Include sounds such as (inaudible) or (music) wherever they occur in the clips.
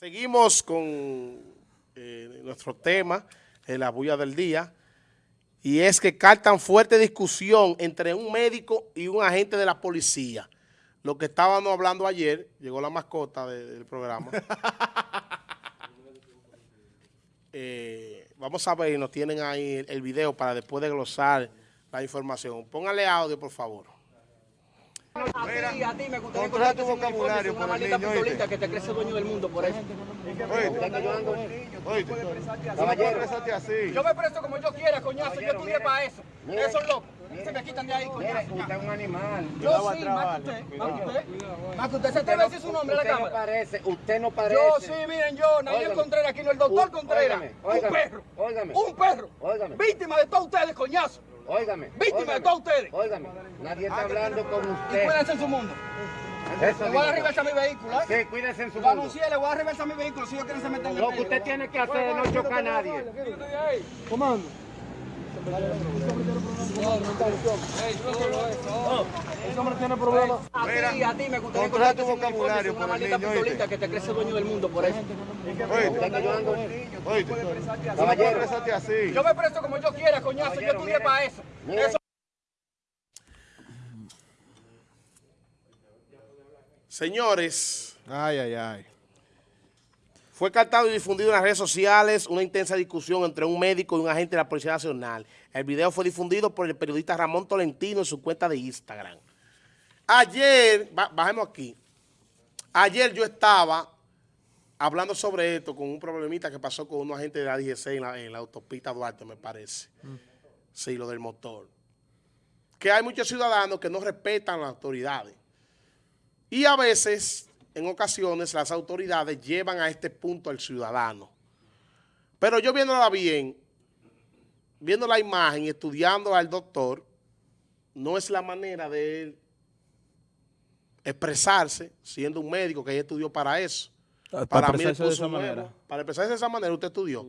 Seguimos con eh, nuestro tema, eh, la bulla del día, y es que cartan fuerte discusión entre un médico y un agente de la policía. Lo que estábamos hablando ayer, llegó la mascota del programa. (laughs) Eh, vamos a ver, nos tienen ahí el, el video para después de glosar la información. Póngale audio, por favor. A ti, a ti me gustaría controla tu vocabulario por una el maldita niño, pistolita ¿oíste? que te crece dueño del mundo por eso. Oíste, oíste. Así. Yo me presto como yo quiera, coñazo, yo estudié para eso. Eso es loco. Se me quitan de ahí, coñazo. Usted es un animal. Yo sí, más que usted, más que usted. Más que usted se atreve a decir su nombre a la Usted no cámara. parece, usted no parece. Yo sí, miren yo, Óigame. Contreras aquí, no el doctor Contreras. Un perro. óigame. Un perro. Óigame. Víctima de todos ustedes, coñazo. Óigame. Víctima de todos ustedes. Óigame. Nadie está hablando con Y usted. cuídense en su mundo. Eso Le voy a digo. dar reversa a mi vehículo, ¿eh? Sí, cuídese en su mundo. anuncié, le voy a dar reversa a mi vehículo si ellos quieren se meten en el Lo que usted tiene que hacer es no chocar a nadie. Comando. A ti, a ti me gustaría tu vocabulario una el maldita niño, pistolita ¿oíste? que te crece dueño del mundo por eso. Oíste, oíste. Caballero. Exprésate así. Yo me presto como yo quiera, coñazo, yo estudié para eso. Eso Señores, Ay, ay, ay. Fue captado y difundido en las redes sociales una intensa discusión entre un médico y un agente de la Policía Nacional. El video fue difundido por el periodista Ramón Tolentino en su cuenta de Instagram. Ayer, ba- bajemos aquí, ayer yo estaba hablando sobre esto con un problemita que pasó con un agente de la DGC en la, en la autopista Duarte, me parece. Sí, lo del motor. Que hay muchos ciudadanos que no respetan las autoridades. Y a veces, en ocasiones, las autoridades llevan a este punto al ciudadano. Pero yo viéndola bien, viendo la imagen y estudiando al doctor, no es la manera de él expresarse, siendo un médico que ya estudió para eso. Ah, Para, mí el expresarse de esa nuevo. manera. Para expresarse de esa manera usted estudió.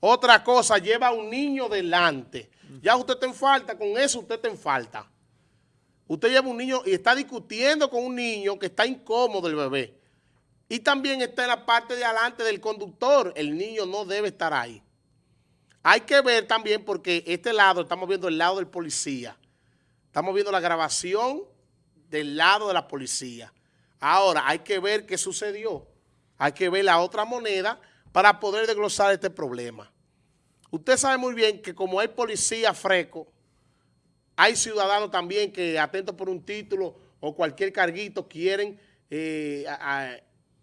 Otra cosa, lleva a un niño delante. Ya usted está en falta, con eso usted está en falta. Usted lleva un niño y está discutiendo con un niño que está incómodo el bebé. Y también está en la parte de adelante del conductor. El niño no debe estar ahí. Hay que ver también porque este lado, estamos viendo el lado del policía. Estamos viendo la grabación del lado de la policía. Ahora, hay que ver qué sucedió. Hay que ver la otra moneda para poder desglosar este problema. Usted sabe muy bien que como hay policía fresco, hay ciudadanos también que atentos por un título o cualquier carguito quieren eh,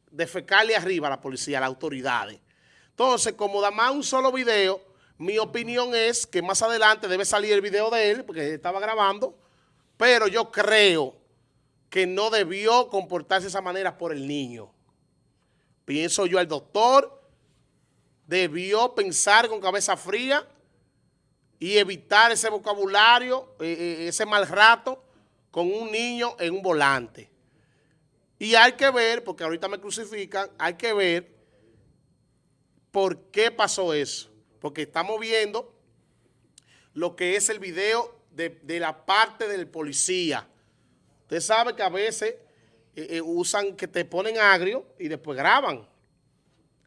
defecarle arriba a la policía, a las autoridades. Entonces, como da más un solo video, mi opinión es que más adelante debe salir el video de él, porque estaba grabando, pero yo creo que no debió comportarse de esa manera por el niño. Pienso yo, el doctor debió pensar con cabeza fría y evitar ese vocabulario, eh, eh, ese mal rato con un niño en un volante. Y hay que ver, porque ahorita me crucifican, hay que ver por qué pasó eso. Porque estamos viendo lo que es el video de, de la parte del policía. Usted sabe que a veces eh, usan que te ponen agrio y después graban.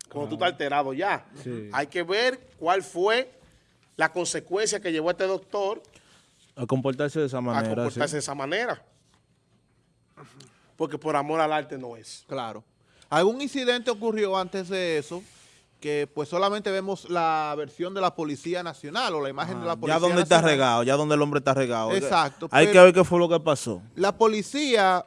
Cuando tú estás alterado ya. Sí. Hay que ver cuál fue la consecuencia que llevó a este doctor A comportarse de esa a manera. comportarse sí. de esa manera. Porque por amor al arte no es. Claro. ¿Algún incidente ocurrió antes de eso? Que pues solamente vemos la versión de la Policía Nacional o la imagen de la Policía Ya donde está regado, ya donde el hombre está regado. Exacto, Hay que ver qué fue lo que pasó. La policía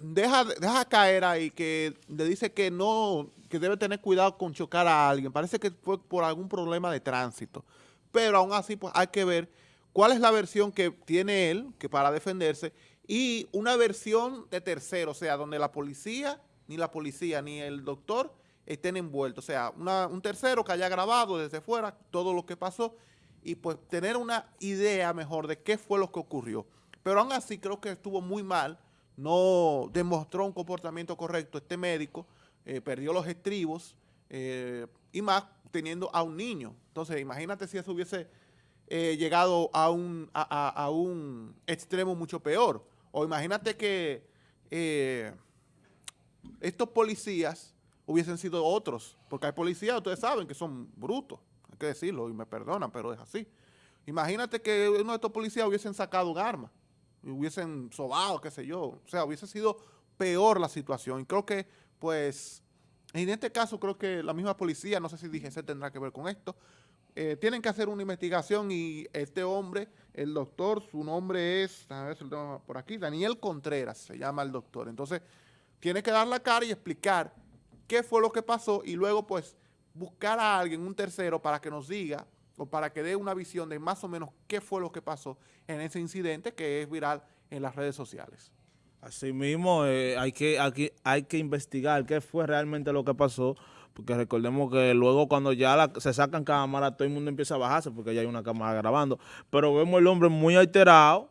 deja, deja caer ahí que le dice que no, que debe tener cuidado con chocar a alguien. Parece que fue por algún problema de tránsito. Pero aún así pues hay que ver cuál es la versión que tiene él que para defenderse y una versión de tercero, o sea, donde la policía, ni la policía, ni el doctor estén envueltos. O sea, un tercero que haya grabado desde fuera todo lo que pasó y pues tener una idea mejor de qué fue lo que ocurrió. Pero aún así creo que estuvo muy mal, no demostró un comportamiento correcto este médico, eh, perdió los estribos eh, y más teniendo a un niño. Entonces imagínate si eso hubiese eh, llegado a un, a, a- un extremo mucho peor. O imagínate que eh, estos policías hubiesen sido otros. Porque hay policías, ustedes saben, que son brutos. Hay que decirlo y me perdonan, pero es así. Imagínate que uno de estos policías hubiesen sacado un arma, y hubiesen sobado, qué sé yo. O sea, hubiese sido peor la situación. Y creo que, pues, en este caso creo que la misma policía, no sé si DGC tendrá que ver con esto, eh, tienen que hacer una investigación y este hombre, el doctor, su nombre es, a ver si lo tengo por aquí, Daniel Contreras, se llama el doctor. Entonces, tiene que dar la cara y explicar qué fue lo que pasó y luego, pues, buscar a alguien, un tercero, para que nos diga o para que dé una visión de más o menos qué fue lo que pasó en ese incidente que es viral en las redes sociales. Asimismo, eh, hay, que, aquí, hay que investigar qué fue realmente lo que pasó, porque recordemos que luego cuando ya la- se sacan cámaras, todo el mundo empieza a bajarse porque ya hay una cámara grabando. Pero vemos el hombre muy alterado,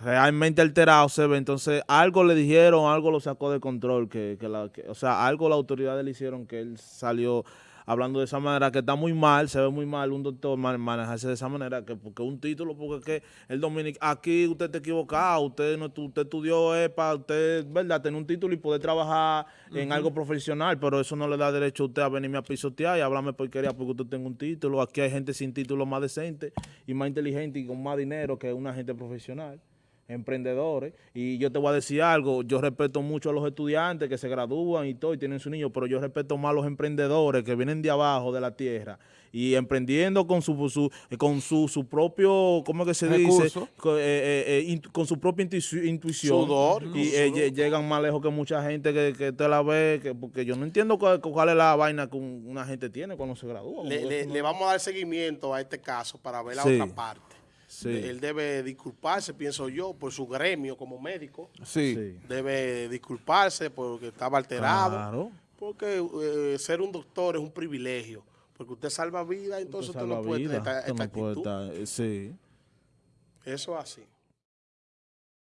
realmente alterado se ve, entonces algo le dijeron, algo lo sacó de control, que, la, o sea, algo las autoridades le hicieron que él salió hablando de esa manera, que está muy mal, se ve muy mal un doctor man- manejarse de esa manera, que porque un título, porque es que el dominic aquí usted está equivocado, usted no usted estudió para usted, ¿verdad?, tener un título y poder trabajar en algo profesional, pero eso no le da derecho a usted a venirme a pisotear y hablarme porquería porque usted tenga un título. Aquí hay gente sin título más decente y más inteligente y con más dinero que una gente profesional emprendedores y yo te voy a decir algo, yo respeto mucho a los estudiantes que se gradúan y todo y tienen su niño, pero yo respeto más a los emprendedores que vienen de abajo de la tierra y emprendiendo con su, su- con su, su propio, ¿cómo es que se dice? Con, eh, eh, eh, con su propia intuici- intuición Sudor, y eh, lle- llegan más lejos que mucha gente que, que te la ve, que, porque yo no entiendo cuál, cuál es la vaina que un- una gente tiene cuando se gradúa. Le, vamos a dar seguimiento a este caso para ver la Sí. otra parte. Sí. Él debe disculparse, pienso yo, por su gremio como médico. Sí. Sí. Debe disculparse porque estaba alterado. Claro. Porque eh, ser un doctor es un privilegio. Porque usted salva vidas, entonces usted, no salva puede vida, tener esta, usted esta no puede actitud. estar- sí. Eso es así.